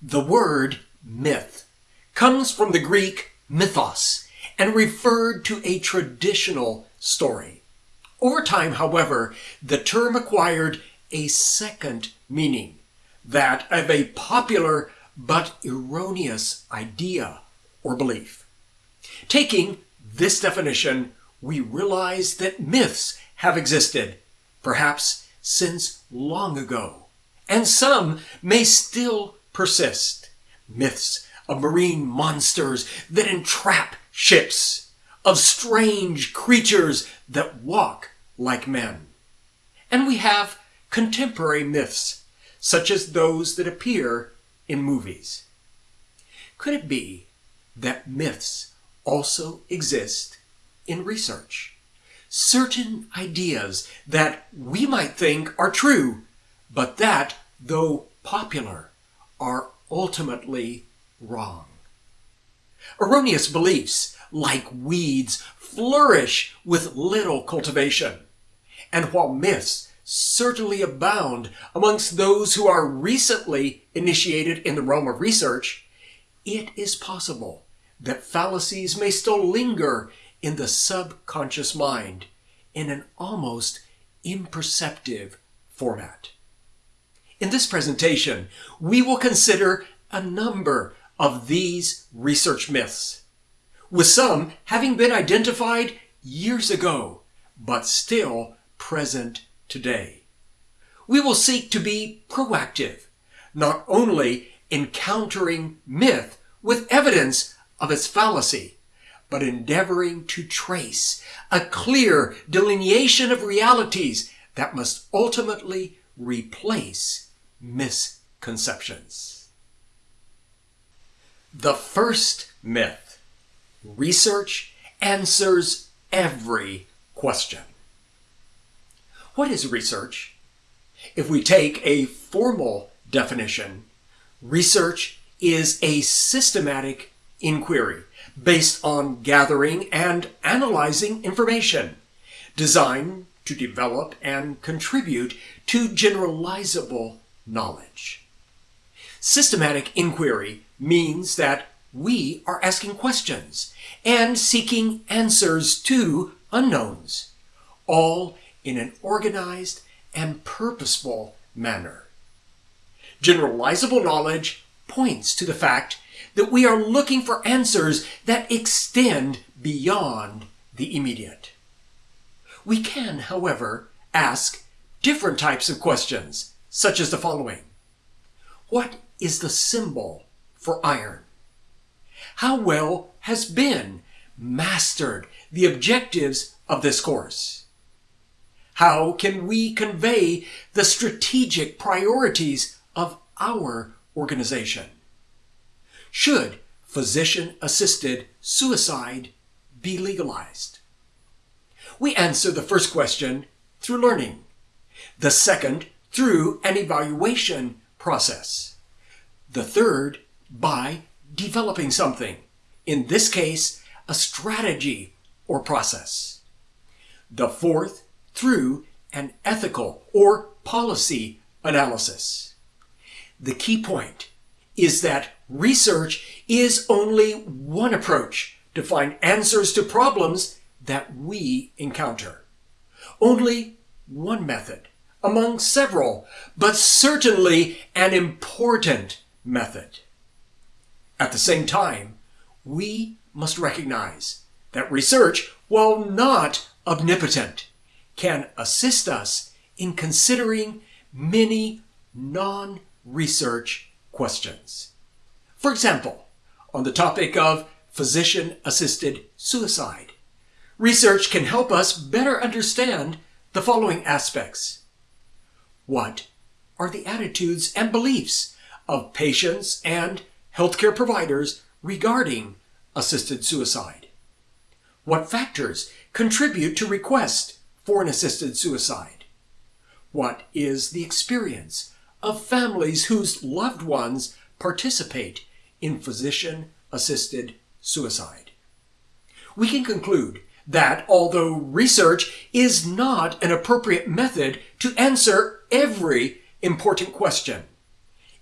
The word myth comes from the Greek mythos and referred to a traditional story. Over time, however, the term acquired a second meaning, that of a popular but erroneous idea or belief. Taking this definition, we realize that myths have existed, perhaps since long ago, and some may still persist. Myths of marine monsters that entrap ships, of strange creatures that walk like men. And we have contemporary myths, such as those that appear in movies. Could it be that myths also exist in research? Certain ideas that we might think are true, but that, though popular, are ultimately wrong. Erroneous beliefs, like weeds, flourish with little cultivation. And while myths certainly abound amongst those who are recently initiated in the realm of research, it is possible that fallacies may still linger in the subconscious mind in an almost imperceptive format. In this presentation, we will consider a number of these research myths, with some having been identified years ago, but still present today. We will seek to be proactive, not only encountering myth with evidence of its fallacy, but endeavoring to trace a clear delineation of realities that must ultimately replace misconceptions. The first myth research answers every question. What is research? If we take a formal definition, research is a systematic inquiry based on gathering and analyzing information designed to develop and contribute to generalizable knowledge. Systematic inquiry means that we are asking questions and seeking answers to unknowns, all in an organized and purposeful manner. Generalizable knowledge points to the fact that we are looking for answers that extend beyond the immediate. We can, however, ask different types of questions, such as the following. What is the symbol for iron. How well has been mastered the objectives of this course? How can we convey the strategic priorities of our organization? Should physician-assisted suicide be legalized? We answer the first question through learning, the second through an evaluation process, the third by developing something, in this case, a strategy or process. The fourth, through an ethical or policy analysis. The key point is that research is only one approach to find answers to problems that we encounter. Only one method among several, but certainly an important method. At the same time, we must recognize that research, while not omnipotent, can assist us in considering many non-research questions. For example, on the topic of physician-assisted suicide, research can help us better understand the following aspects. What are the attitudes and beliefs of patients and healthcare providers regarding assisted suicide? What factors contribute to request for an assisted suicide? What is the experience of families whose loved ones participate in physician-assisted suicide? We can conclude that although research is not an appropriate method to answer every important question,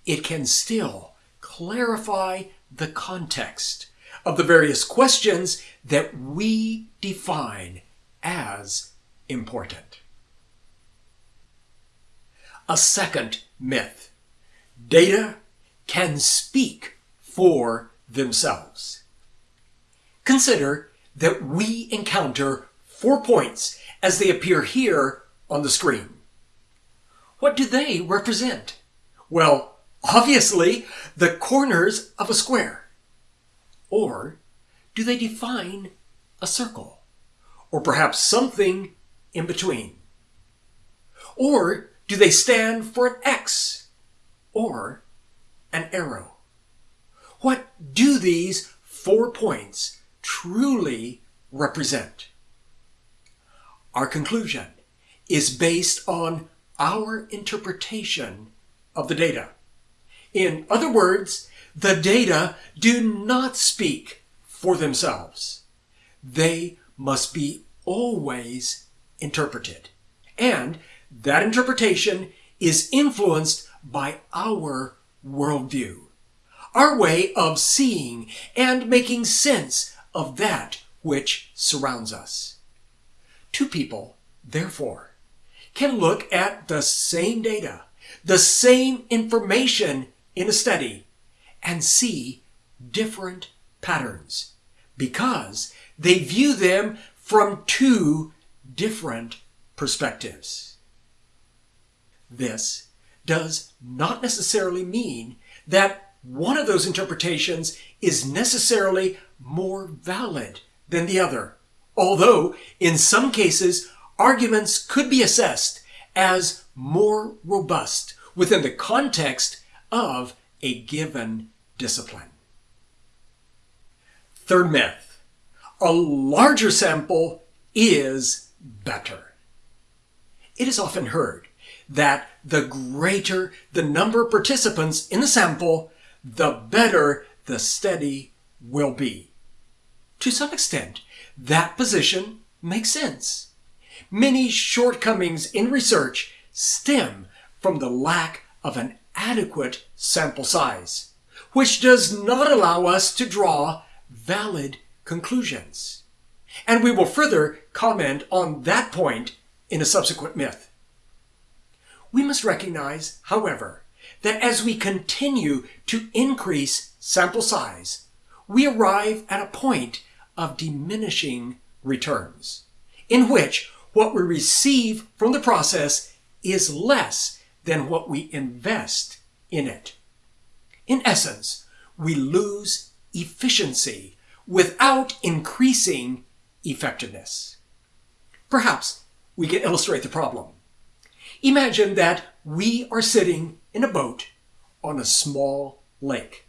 it can still clarify the context of the various questions that we define as important. A second myth. Data can speak for themselves. Consider that we encounter four points as they appear here on the screen. What do they represent? Well, obviously, the corners of a square. Or do they define a circle? Or perhaps something in between? Or do they stand for an X? Or an arrow? What do these four points truly represent? Our conclusion is based on our interpretation of the data. In other words, the data do not speak for themselves. They must be always interpreted. And that interpretation is influenced by our worldview, our way of seeing and making sense of that which surrounds us. Two people, therefore, can look at the same data, the same information in a study, and see different patterns because they view them from two different perspectives. This does not necessarily mean that one of those interpretations is necessarily more valid than the other, although in some cases arguments could be assessed as more robust within the context of a given discipline. Third myth, a larger sample is better. It is often heard that the greater the number of participants in the sample, the better the study will be. To some extent, that position makes sense. Many shortcomings in research stem from the lack of an adequate sample size, which does not allow us to draw valid conclusions. And we will further comment on that point in a subsequent myth. We must recognize, however, that as we continue to increase sample size, we arrive at a point of diminishing returns, in which what we receive from the process is less than what we invest in it. In essence, we lose efficiency without increasing effectiveness. Perhaps we can illustrate the problem. Imagine that we are sitting in a boat on a small lake.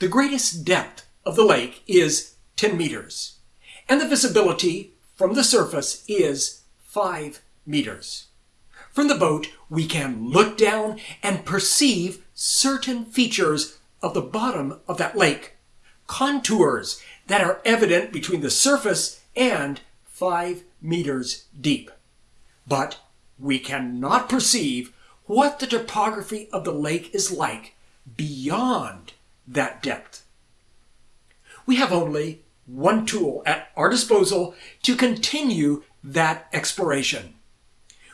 The greatest depth of the lake is 10 meters, and the visibility from the surface is 5 meters. From the boat, we can look down and perceive certain features of the bottom of that lake, contours that are evident between the surface and 5 meters deep. But we cannot perceive what the topography of the lake is like beyond that depth. We have only one tool at our disposal to continue that exploration.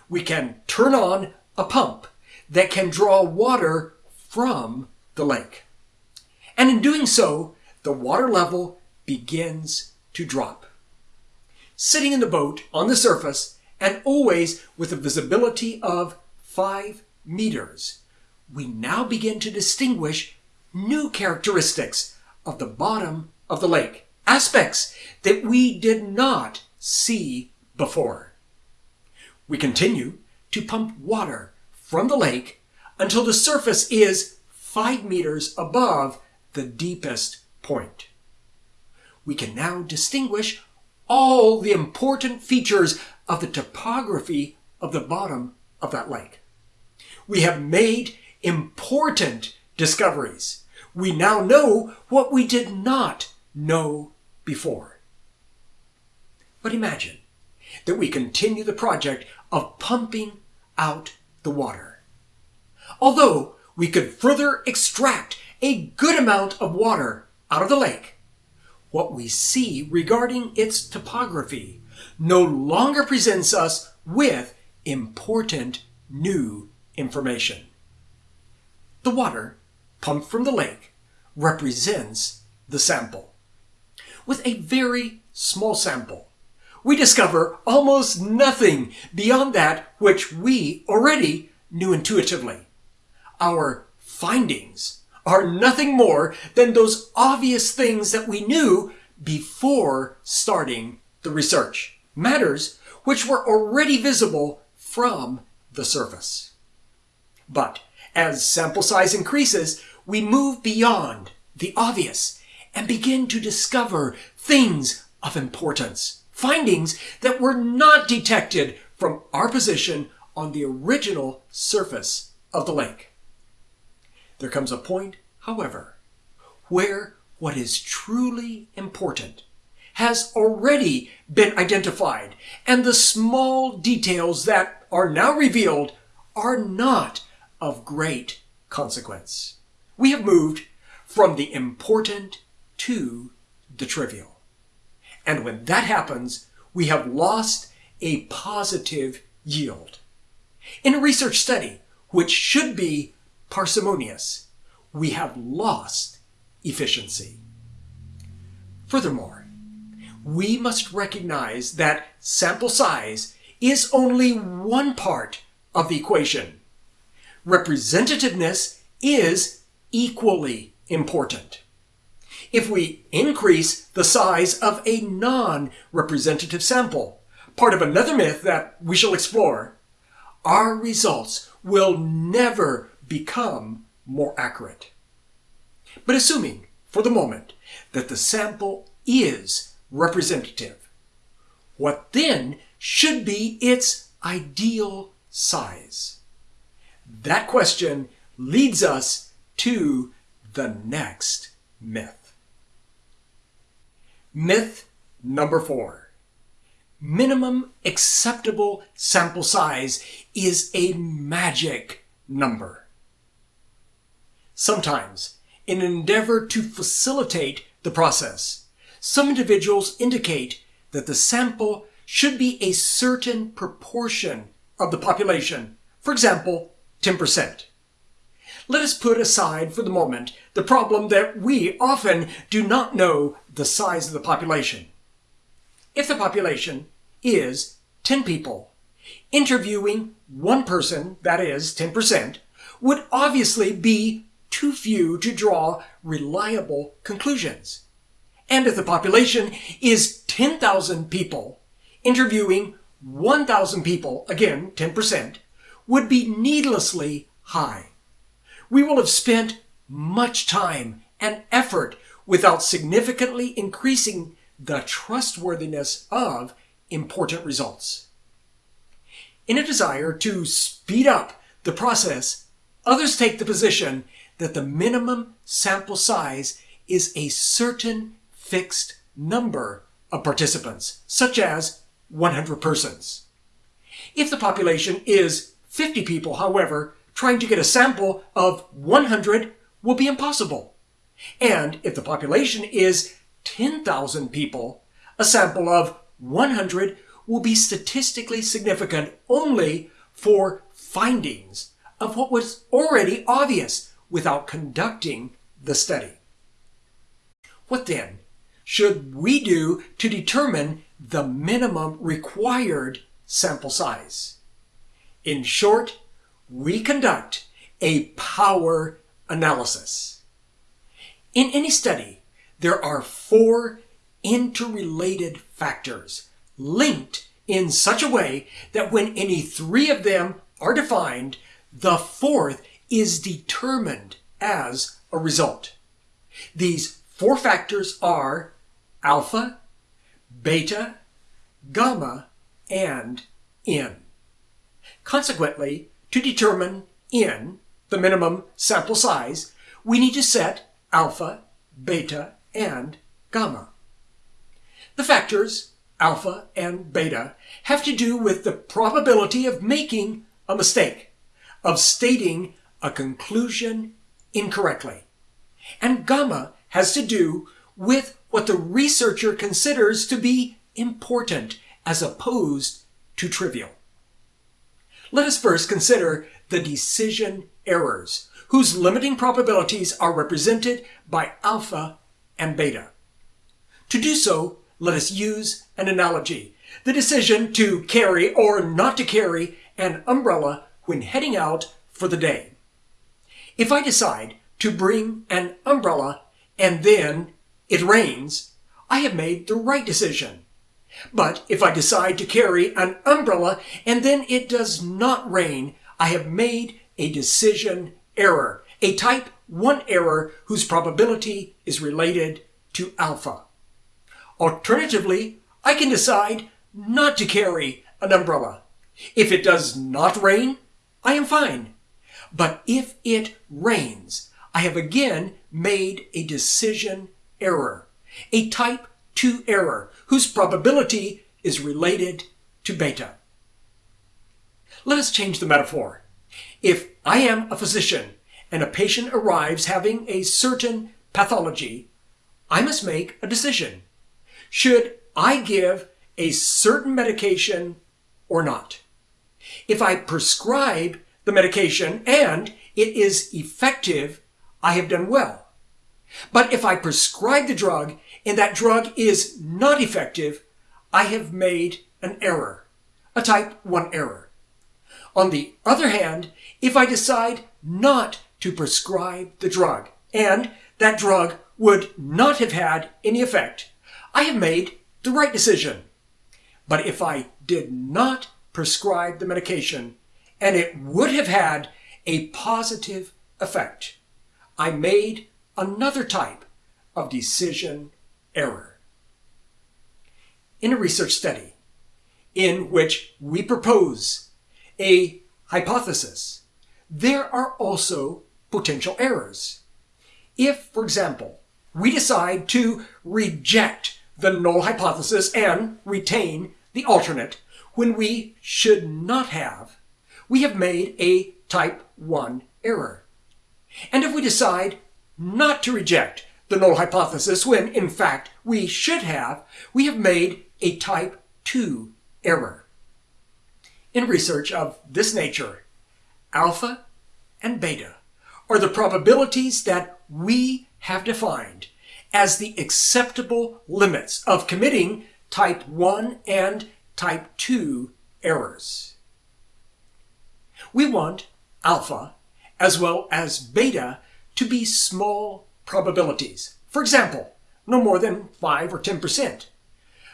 We can turn on a pump that can draw water from the lake. And in doing so, the water level begins to drop. Sitting in the boat on the surface and always with a visibility of five meters, we now begin to distinguish new characteristics of the bottom of the lake, aspects that we did not see before. We continue to pump water from the lake until the surface is five meters above the deepest point. We can now distinguish all the important features of the topography of the bottom of that lake. We have made important discoveries. We now know what we did not know before. But imagine that we continue the project of pumping out the water. Although we could further extract a good amount of water out of the lake, what we see regarding its topography no longer presents us with important new information. The water pumped from the lake represents the sample. With a very small sample, we discover almost nothing beyond that which we already knew intuitively. Our findings are nothing more than those obvious things that we knew before starting the research. Matters which were already visible from the surface. But as sample size increases, we move beyond the obvious and begin to discover things of importance, findings that were not detected from our position on the original surface of the lake. There comes a point, however, where what is truly important has already been identified, and the small details that are now revealed are not of great consequence. We have moved from the important to the trivial. And when that happens, we have lost a positive yield. In a research study, which should be parsimonious, we have lost efficiency. Furthermore, we must recognize that sample size is only one part of the equation. Representativeness is equally important. If we increase the size of a non-representative sample, part of another myth that we shall explore, our results will never become more accurate. But assuming, for the moment, that the sample is representative, what then should be its ideal size? That question leads us to the next myth. Myth number four. Minimum acceptable sample size is a magic number. Sometimes, in an endeavor to facilitate the process, some individuals indicate that the sample should be a certain proportion of the population, for example, 10%. Let us put aside for the moment the problem that we often do not know the size of the population. If the population is 10 people, interviewing one person, that is 10%, would obviously be too few to draw reliable conclusions. And if the population is 10,000 people, interviewing 1,000 people, again 10%, would be needlessly high. We will have spent much time and effort without significantly increasing the trustworthiness of important results. In a desire to speed up the process, others take the position that the minimum sample size is a certain fixed number of participants, such as 100 persons. If the population is 50 people, however, trying to get a sample of 100 will be impossible. And if the population is 10,000 people, a sample of 100 will be statistically significant only for findings of what was already obvious without conducting the study. What then should we do to determine the minimum required sample size? In short, we conduct a power analysis. In any study, there are four interrelated factors linked in such a way that when any three of them are defined, the fourth is determined as a result. These four factors are alpha, beta, gamma, and n. Consequently, to determine n, the minimum sample size, we need to set alpha, beta, and gamma. The factors, alpha and beta, have to do with the probability of making a mistake, of stating a conclusion incorrectly. And gamma has to do with what the researcher considers to be important as opposed to trivial. Let us first consider the decision errors, whose limiting probabilities are represented by alpha and beta. To do so, let us use an analogy. The decision to carry or not to carry an umbrella when heading out for the day. If I decide to bring an umbrella and then it rains, I have made the right decision. But if I decide to carry an umbrella and then it does not rain, I have made a decision error, a type 1 error whose probability is related to alpha. Alternatively, I can decide not to carry an umbrella. If it does not rain, I am fine. But if it rains, I have again made a decision error, a type 2 error whose probability is related to beta. Let us change the metaphor. If I am a physician and a patient arrives having a certain pathology, I must make a decision. Should I give a certain medication or not? If I prescribe the medication and it is effective, I have done well. But if I prescribe the drug and that drug is not effective, I have made an error, a type 1 error. On the other hand, if I decide not to prescribe the drug and that drug would not have had any effect, I have made the right decision. But if I did not prescribe the medication and it would have had a positive effect, I made another type of decision error. In a research study in which we propose a hypothesis, there are also potential errors. If, for example, we decide to reject the null hypothesis and retain the alternate when we should not have, we have made a type 1 error. And if we decide not to reject the null hypothesis when, in fact, we should have, we have made a type 2 error. In research of this nature, alpha and beta are the probabilities that we have defined as the acceptable limits of committing type 1 and type 2 errors. We want alpha as well as beta to be small probabilities. For example, no more than 5 or 10%.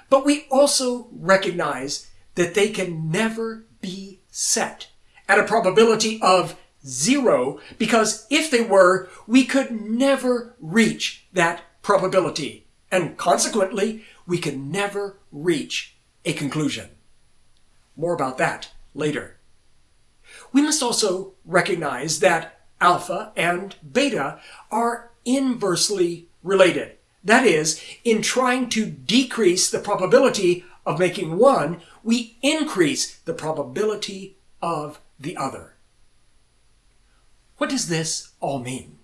But we also recognize that they can never be set at a probability of zero because if they were, we could never reach that probability and consequently we could never reach a conclusion. More about that later. We must also recognize that alpha and beta are inversely related. That is, in trying to decrease the probability of making one, we increase the probability of the other. What does this all mean?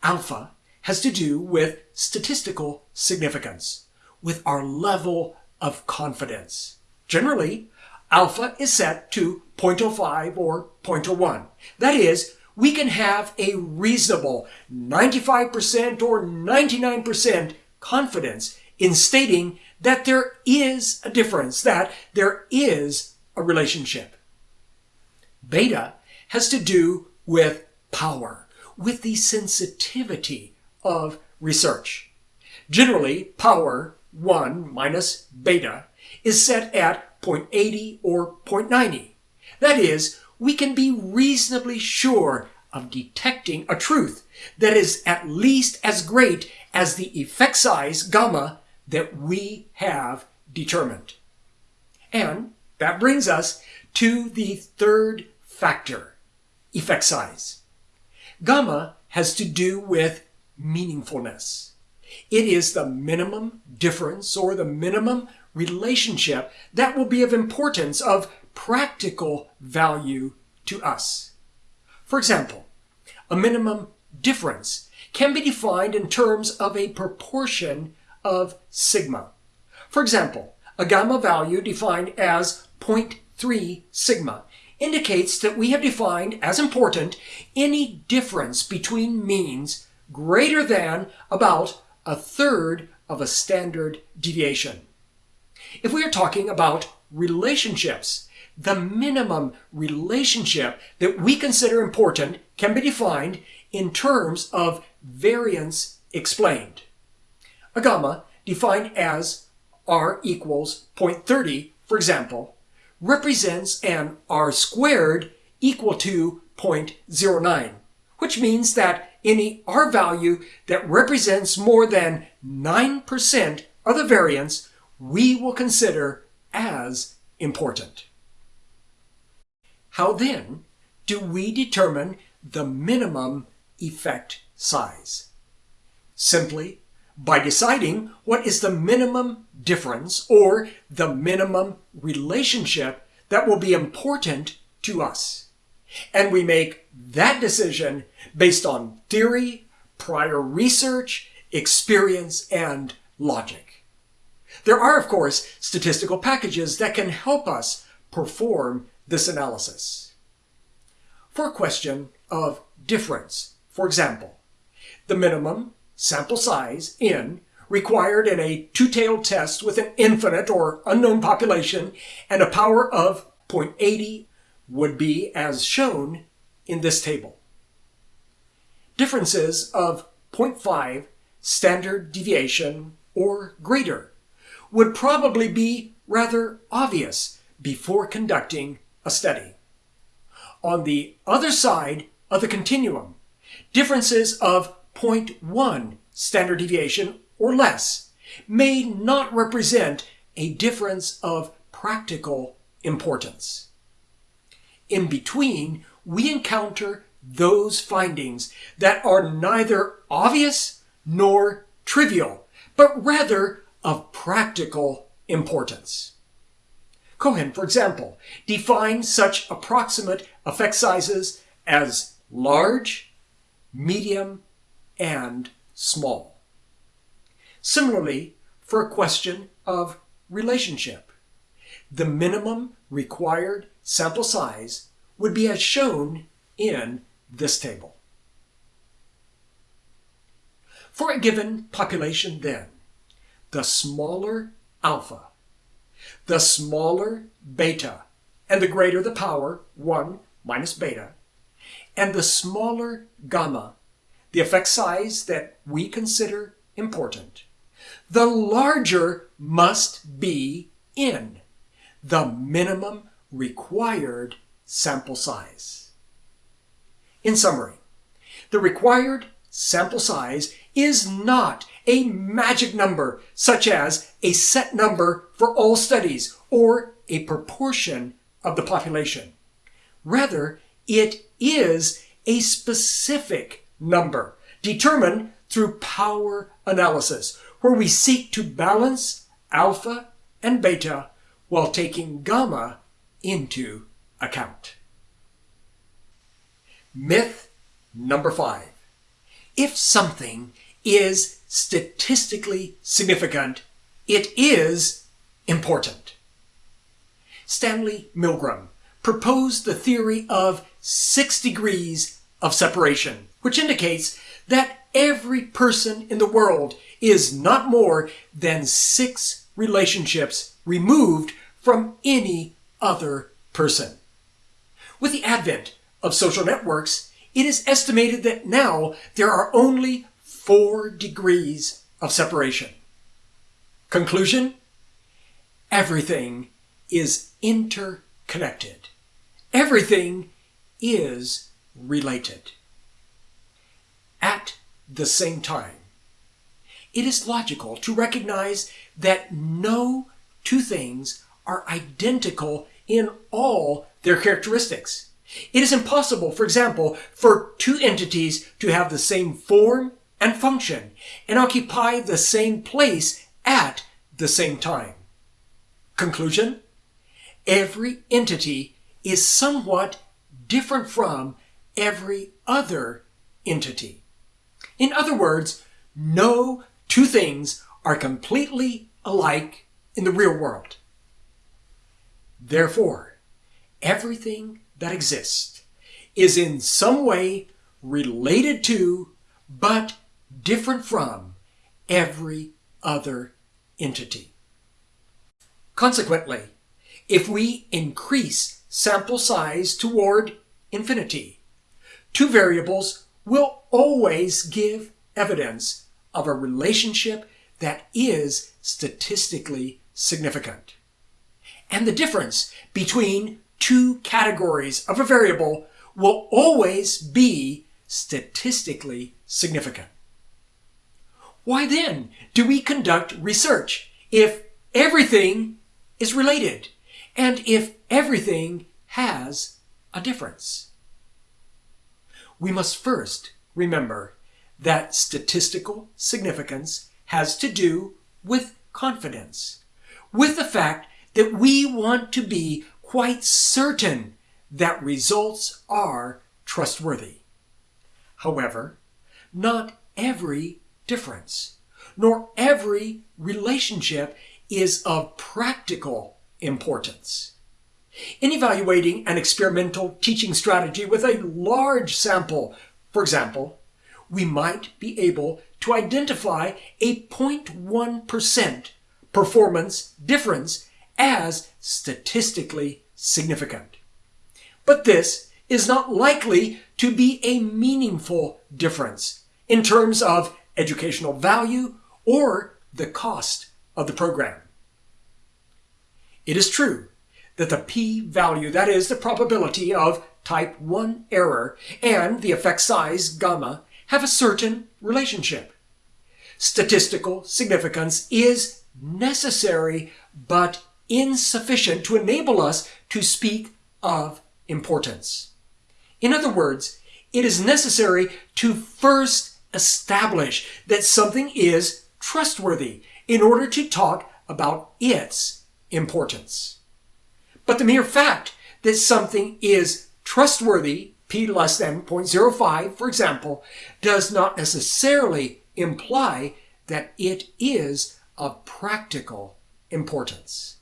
Alpha has to do with statistical significance, with our level of confidence. Generally, alpha is set to 0.05 or 0.01. That is, we can have a reasonable 95% or 99% confidence in stating that there is a difference, that there is a relationship. Beta has to do with power, with the sensitivity of research. Generally, power 1 minus beta is set at 0.80 or 0.90. That is, we can be reasonably sure of detecting a truth that is at least as great as the effect size gamma that we have determined. And that brings us to the third factor, effect size. Gamma has to do with meaningfulness. It is the minimum difference or the minimum relationship that will be of importance, of practical value to us. For example, a minimum difference can be defined in terms of a proportion of sigma. For example, a gamma value defined as 0.3 sigma indicates that we have defined as important any difference between means greater than about a third of a standard deviation. If we are talking about relationships, the minimum relationship that we consider important can be defined in terms of variance explained. A gamma defined as r equals 0.30, for example, represents an r squared equal to 0.09, which means that any r value that represents more than 9% of the variance we will consider as important. How then do we determine the minimum effect size? Simply by deciding what is the minimum difference or the minimum relationship that will be important to us. And we make that decision based on theory, prior research, experience, and logic. There are, of course, statistical packages that can help us perform this analysis. For a question of difference, for example, the minimum sample size, n, required in a two-tailed test with an infinite or unknown population and a power of 0.80 would be as shown in this table. Differences of 0.5 standard deviation or greater would probably be rather obvious before conducting a study. On the other side of the continuum, differences of 0.1 standard deviation or less may not represent a difference of practical importance. In between, we encounter those findings that are neither obvious nor trivial, but rather of practical importance. Cohen, for example, defines such approximate effect sizes as large, medium, and small. Similarly, for a question of relationship, the minimum required sample size would be as shown in this table. For a given population then, the smaller alpha, the smaller beta, and the greater the power, 1 minus beta, and the smaller gamma the effect size that we consider important, the larger must be in the minimum required sample size. In summary, the required sample size is not a magic number such as a set number for all studies or a proportion of the population. Rather, it is a specific number determined through power analysis, where we seek to balance alpha and beta while taking gamma into account. Myth number five. If something is statistically significant, it is important. Stanley Milgram proposed the theory of six degrees of separation which indicates that every person in the world is not more than six relationships removed from any other person. With the advent of social networks, it is estimated that now there are only four degrees of separation. Conclusion? Everything is interconnected. Everything is related at the same time. It is logical to recognize that no two things are identical in all their characteristics. It is impossible, for example, for two entities to have the same form and function and occupy the same place at the same time. Conclusion? Every entity is somewhat different from every other entity. In other words, no two things are completely alike in the real world. Therefore, everything that exists is in some way related to, but different from, every other entity. Consequently, if we increase sample size toward infinity, two variables will always give evidence of a relationship that is statistically significant. And the difference between two categories of a variable will always be statistically significant. Why then do we conduct research if everything is related and if everything has a difference? We must first remember that statistical significance has to do with confidence, with the fact that we want to be quite certain that results are trustworthy. However, not every difference, nor every relationship is of practical importance. In evaluating an experimental teaching strategy with a large sample, for example, we might be able to identify a 0.1% performance difference as statistically significant. But this is not likely to be a meaningful difference in terms of educational value or the cost of the program. It is true that the p-value, that is the probability of type 1 error, and the effect size, gamma, have a certain relationship. Statistical significance is necessary but insufficient to enable us to speak of importance. In other words, it is necessary to first establish that something is trustworthy in order to talk about its importance. But the mere fact that something is trustworthy, p less than 0.05 for example, does not necessarily imply that it is of practical importance.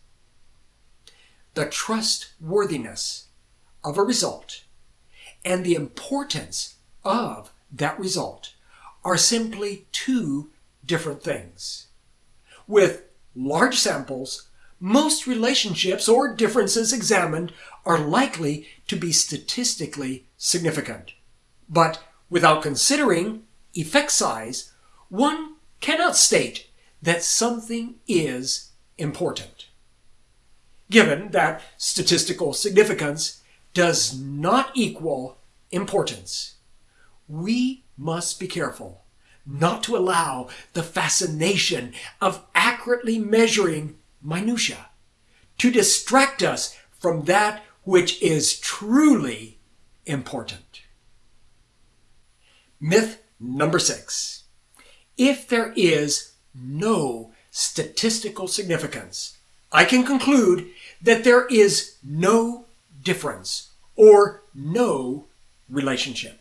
The trustworthiness of a result and the importance of that result are simply two different things. With large samples, most relationships or differences examined are likely to be statistically significant. But without considering effect size, one cannot state that something is important. Given that statistical significance does not equal importance, we must be careful not to allow the fascination of accurately measuring minutia to distract us from that which is truly important. Myth number six. If there is no statistical significance, I can conclude that there is no difference or no relationship.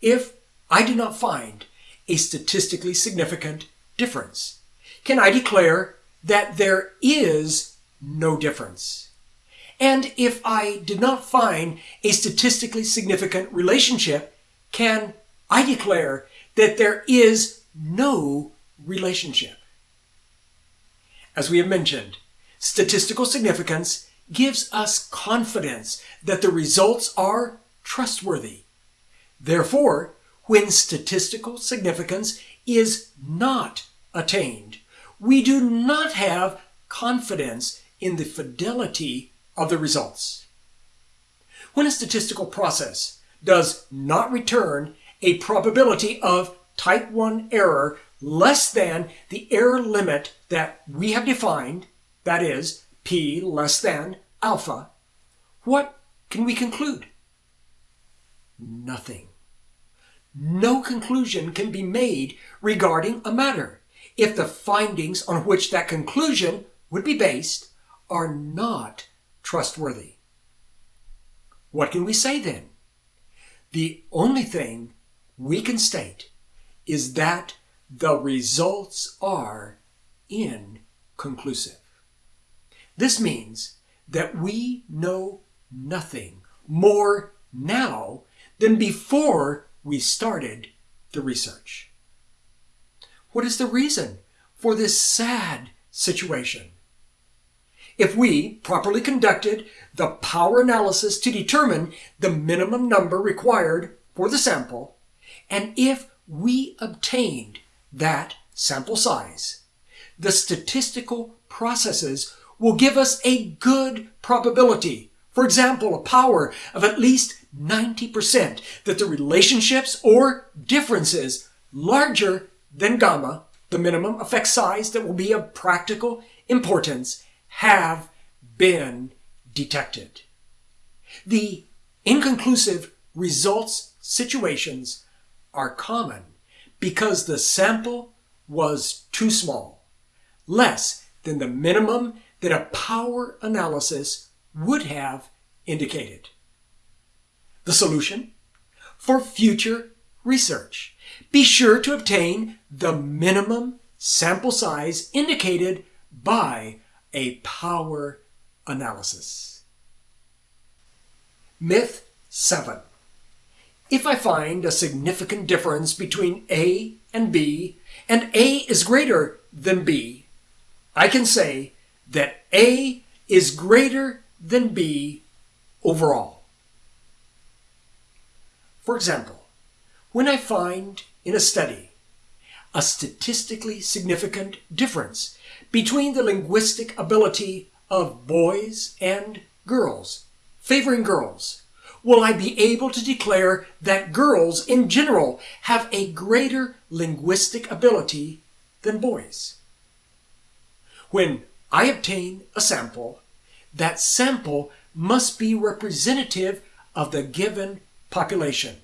If I do not find a statistically significant difference, can I declare that there is no difference? And if I did not find a statistically significant relationship, can I declare that there is no relationship? As we have mentioned, statistical significance gives us confidence that the results are trustworthy. Therefore, when statistical significance is not attained, we do not have confidence in the fidelity of the results. When a statistical process does not return a probability of type 1 error less than the error limit that we have defined, that is, p less than alpha, what can we conclude? Nothing. No conclusion can be made regarding a matter if the findings on which that conclusion would be based are not trustworthy. What can we say then? The only thing we can state is that the results are inconclusive. This means that we know nothing more now than before we started the research. What is the reason for this sad situation? If we properly conducted the power analysis to determine the minimum number required for the sample, and if we obtained that sample size, the statistical processes will give us a good probability, for example, a power of at least 90% that the relationships or differences larger than gamma, the minimum effect size that will be of practical importance, have been detected. The inconclusive results situations are common because the sample was too small, less than the minimum that a power analysis would have indicated. The solution? For future research, be sure to obtain the minimum sample size indicated by a power analysis. Myth 7. If I find a significant difference between A and B, and A is greater than B, I can say that A is greater than B overall. For example, when I find in a study a statistically significant difference between the linguistic ability of boys and girls, favoring girls, will I be able to declare that girls in general have a greater linguistic ability than boys? When I obtain a sample, that sample must be representative of the given population.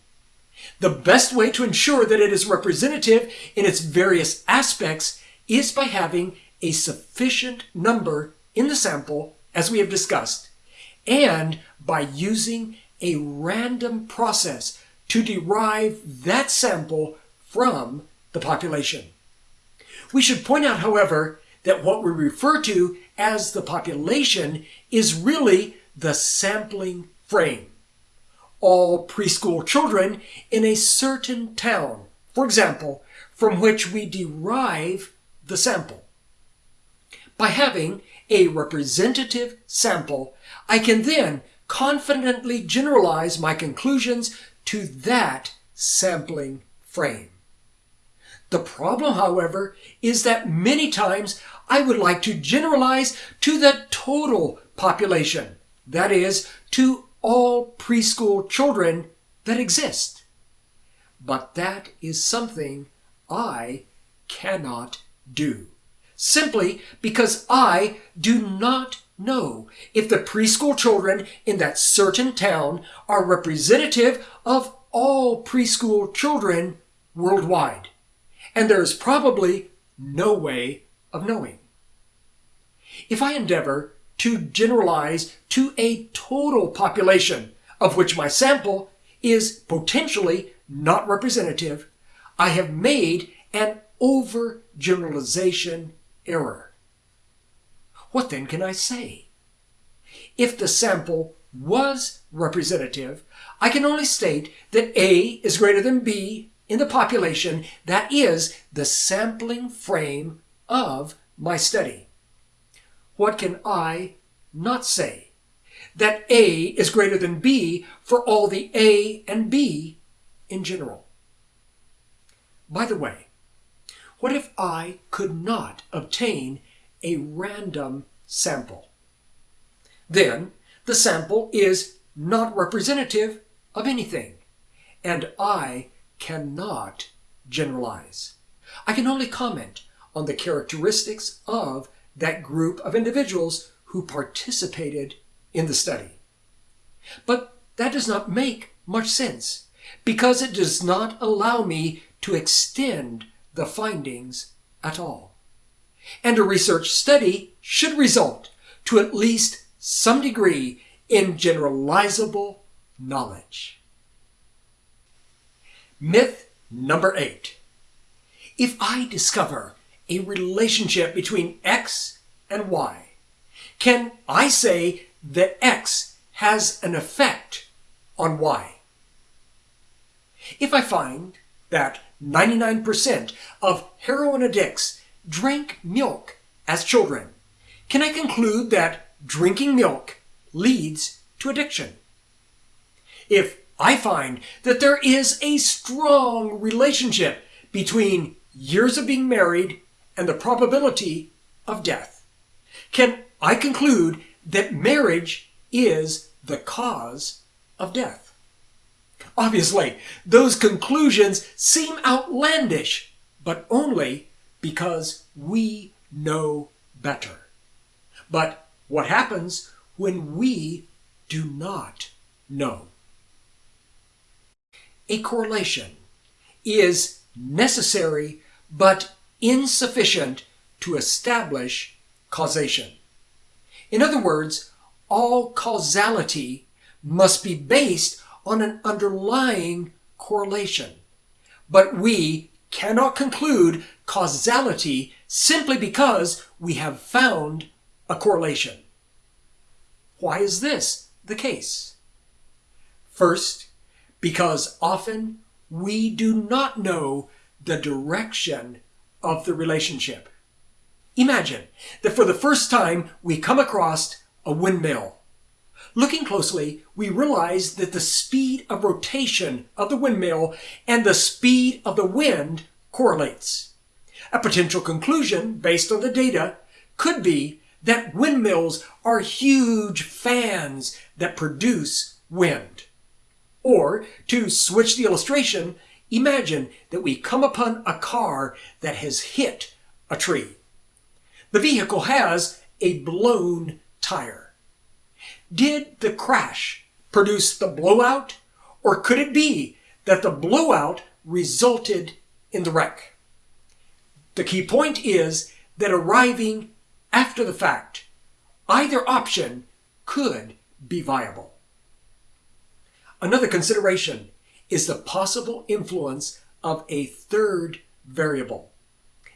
The best way to ensure that it is representative in its various aspects is by having a sufficient number in the sample, as we have discussed, and by using a random process to derive that sample from the population. We should point out, however, that what we refer to as the population is really the sampling frame. All preschool children in a certain town, for example, from which we derive the sample. By having a representative sample, I can then confidently generalize my conclusions to that sampling frame. The problem, however, is that many times I would like to generalize to the total population, that is, to all preschool children that exist. But that is something I cannot do, simply because I do not know if the preschool children in that certain town are representative of all preschool children worldwide. And there is probably no way of knowing. If I endeavor to generalize to a total population of which my sample is potentially not representative, I have made an overgeneralization error. What then can I say? If the sample was representative, I can only state that A is greater than B in the population that is the sampling frame of my study. What can I not say? That A is greater than B for all the A and B in general. By the way, what if I could not obtain a random sample? Then the sample is not representative of anything, and I cannot generalize. I can only comment on the characteristics of that group of individuals who participated in the study. But that does not make much sense because it does not allow me to extend the findings at all. And a research study should result to at least some degree in generalizable knowledge. Myth number eight. If I discover a relationship between X and Y, can I say that X has an effect on Y? If I find that 99% of heroin addicts drank milk as children, can I conclude that drinking milk leads to addiction? If I find that there is a strong relationship between years of being married and the probability of death, can I conclude that marriage is the cause of death? Obviously, those conclusions seem outlandish, but only because we know better. But what happens when we do not know? A correlation is necessary but insufficient to establish causation. In other words, all causality must be based on an underlying correlation. But we cannot conclude causality simply because we have found a correlation. Why is this the case? First, because often we do not know the direction of the relationship. Imagine that for the first time we come across a windmill. Looking closely, we realize that the speed of rotation of the windmill and the speed of the wind correlates. A potential conclusion based on the data could be that windmills are huge fans that produce wind. Or, to switch the illustration, imagine that we come upon a car that has hit a tree. The vehicle has a blown tire. Did the crash produce the blowout, or could it be that the blowout resulted in the wreck? The key point is that arriving after the fact, either option could be viable. Another consideration is the possible influence of a third variable.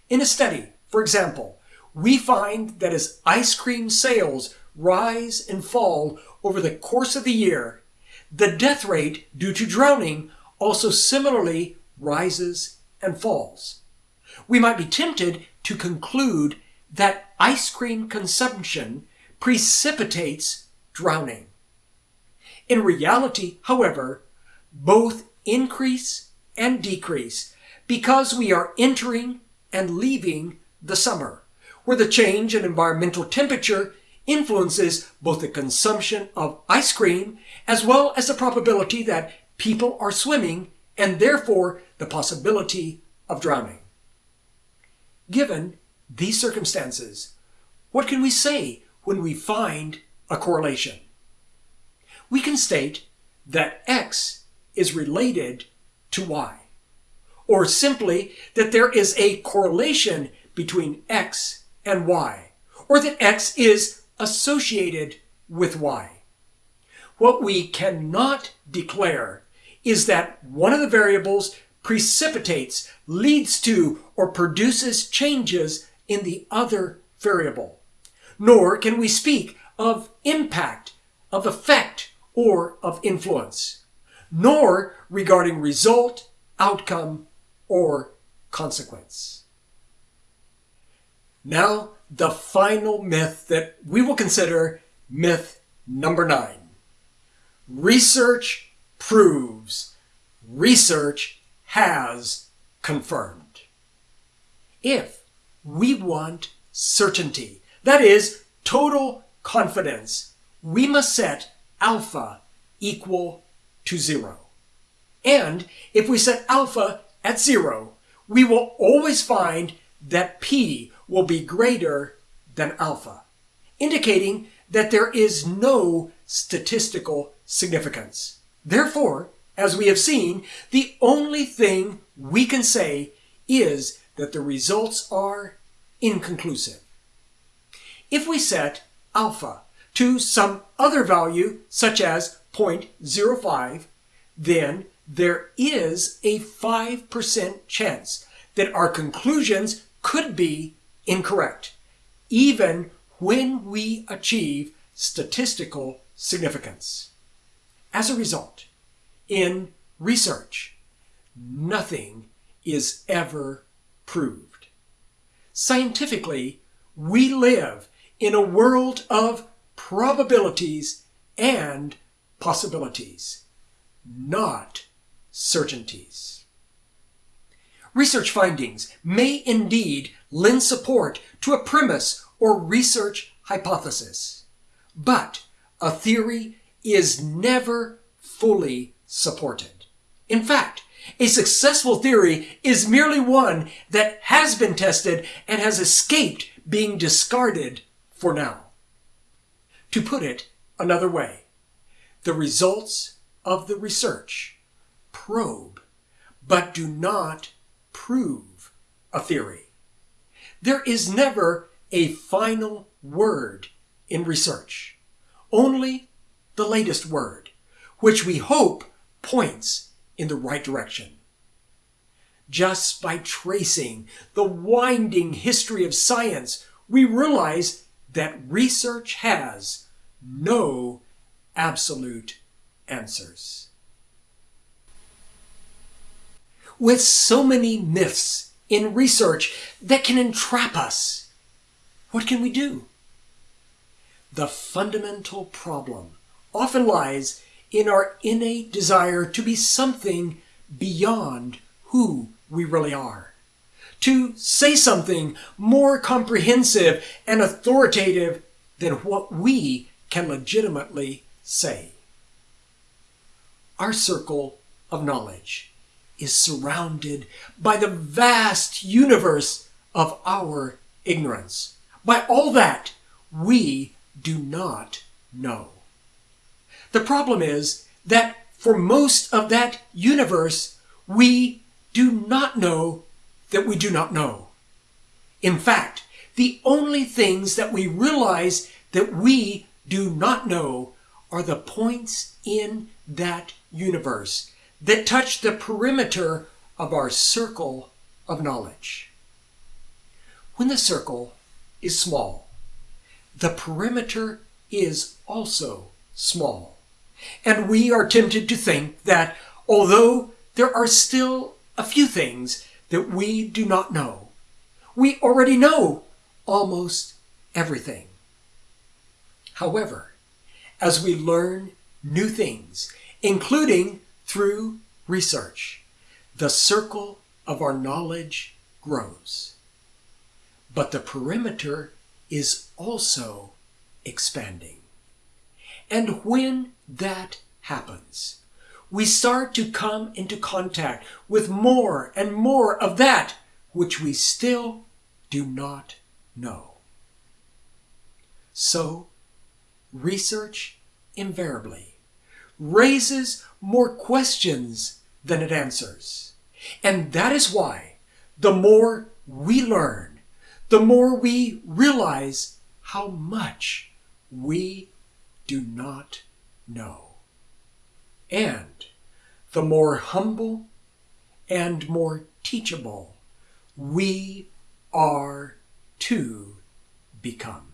In a study, for example, we find that as ice cream sales rise and fall over the course of the year, the death rate due to drowning also similarly rises and falls. We might be tempted to conclude that ice cream consumption precipitates drowning. In reality, however, both increase and decrease because we are entering and leaving the summer, where the change in environmental temperature influences both the consumption of ice cream as well as the probability that people are swimming and therefore the possibility of drowning. Given these circumstances, what can we say when we find a correlation? We can state that X is related to Y, or simply that there is a correlation between X and Y, or that X is associated with Y. What we cannot declare is that one of the variables precipitates, leads to, or produces changes in the other variable. Nor can we speak of impact, of effect, or of influence. Nor regarding result, outcome, or consequence. Now, the final myth that we will consider myth number nine. Research proves. Research has confirmed. If we want certainty, that is, total confidence, we must set alpha equal to zero. And if we set alpha at zero, we will always find that p will be greater than alpha, indicating that there is no statistical significance. Therefore, as we have seen, the only thing we can say is that the results are inconclusive. If we set alpha to some other value, such as 0.05, then there is a 5% chance that our conclusions could be incorrect, even when we achieve statistical significance. As a result, in research, nothing is ever proved. Scientifically, we live in a world of probabilities and possibilities, not certainties. Research findings may indeed lend support to a premise or research hypothesis, but a theory is never fully supported. In fact, a successful theory is merely one that has been tested and has escaped being discarded for now. To put it another way, the results of the research probe, but do not prove a theory. There is never a final word in research, only the latest word, which we hope points in the right direction. Just by tracing the winding history of science, we realize that research has no absolute answers. With so many myths in research that can entrap us, what can we do? The fundamental problem often lies in our innate desire to be something beyond who we really are. To say something more comprehensive and authoritative than what we can legitimately say. Our circle of knowledge is surrounded by the vast universe of our ignorance, by all that we do not know. The problem is that for most of that universe, we do not know that we do not know. In fact, the only things that we realize that we do not know are the points in that universe that touch the perimeter of our circle of knowledge. When the circle is small, the perimeter is also small. And we are tempted to think that although there are still a few things that we do not know, we already know almost everything. However, as we learn new things, including through research, the circle of our knowledge grows. But the perimeter is also expanding. And when that happens, we start to come into contact with more and more of that which we still do not know. So, research invariably raises more questions than it answers. And that is why the more we learn, the more we realize how much we do not know. And the more humble and more teachable we are to become.